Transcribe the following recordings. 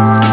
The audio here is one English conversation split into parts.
Bye.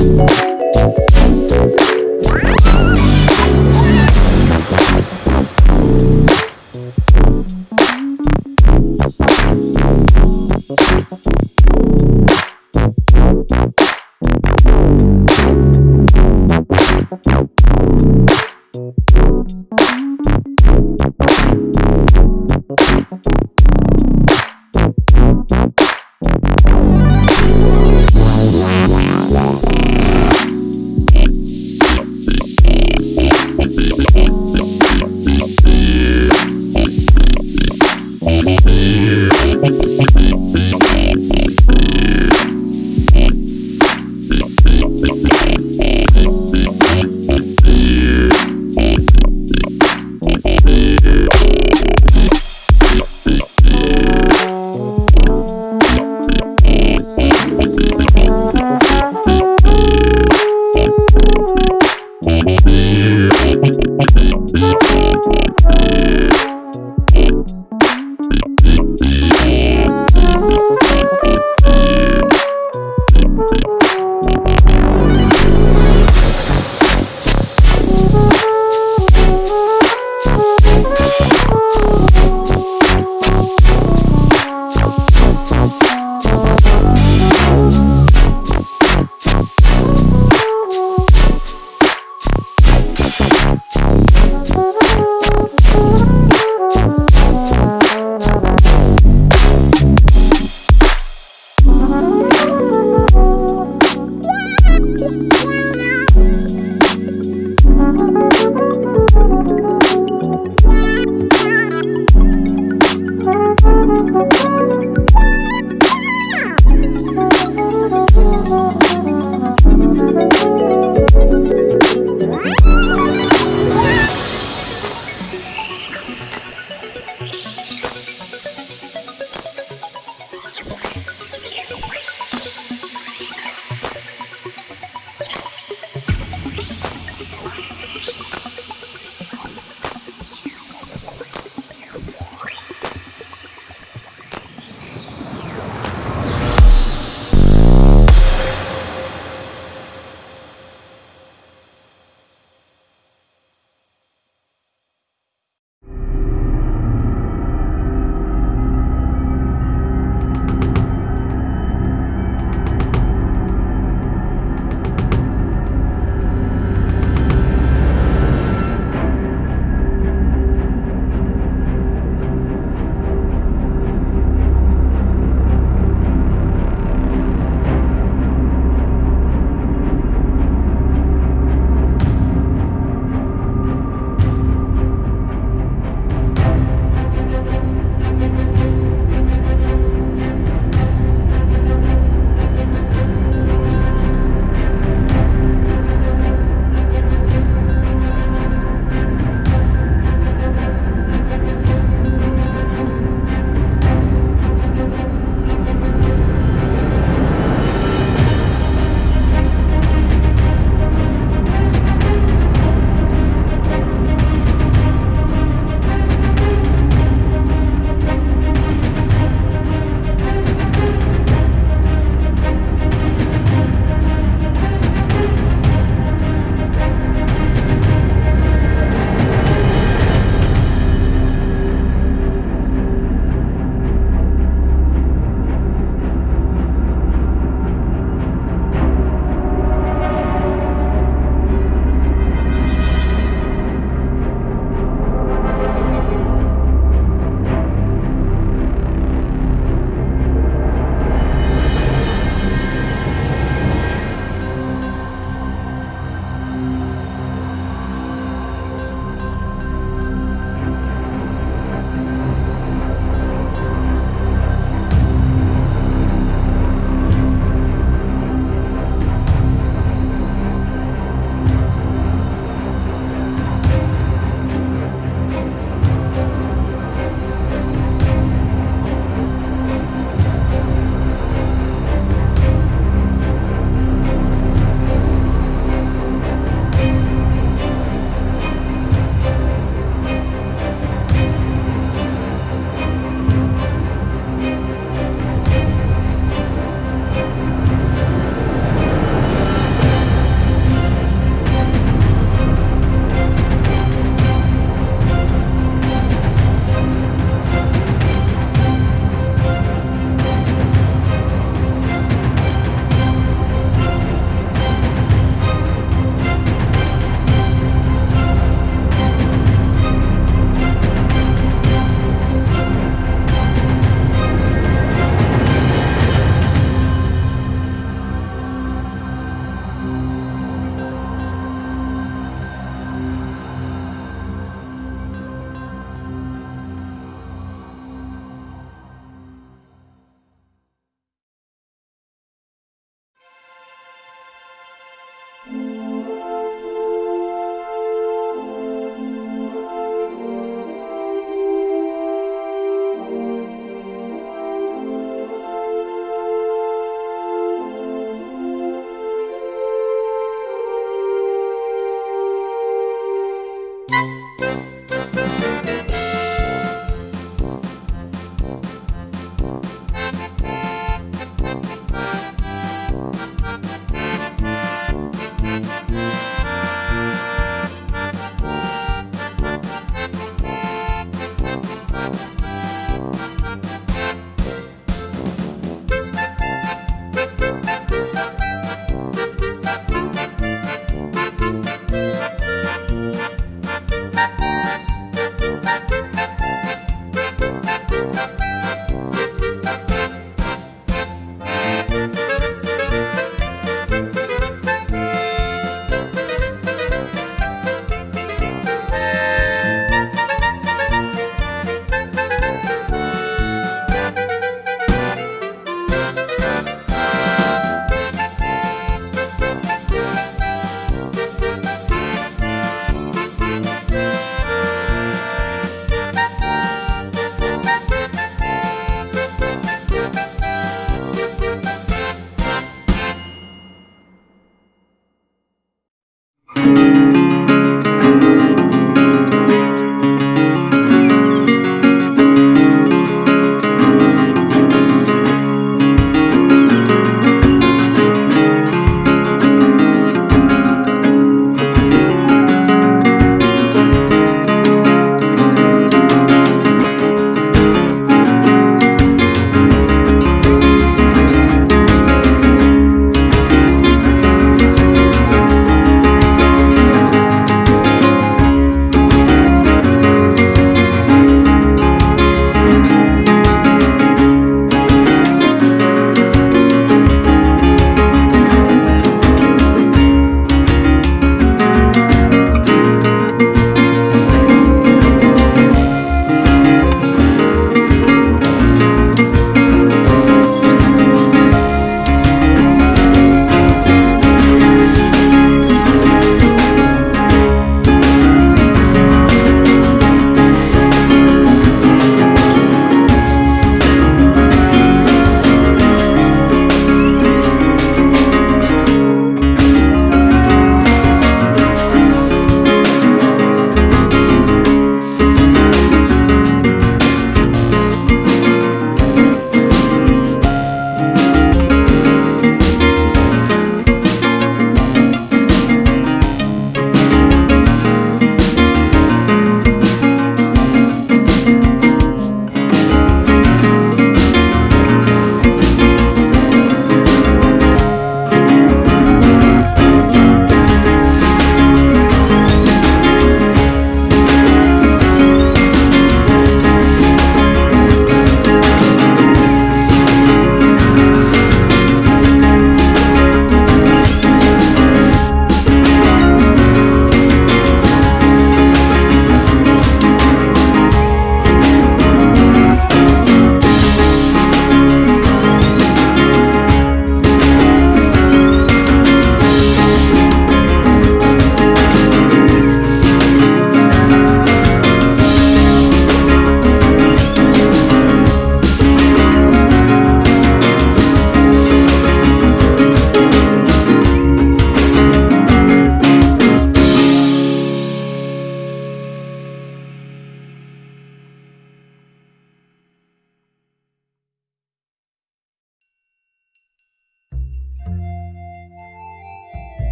Yeah.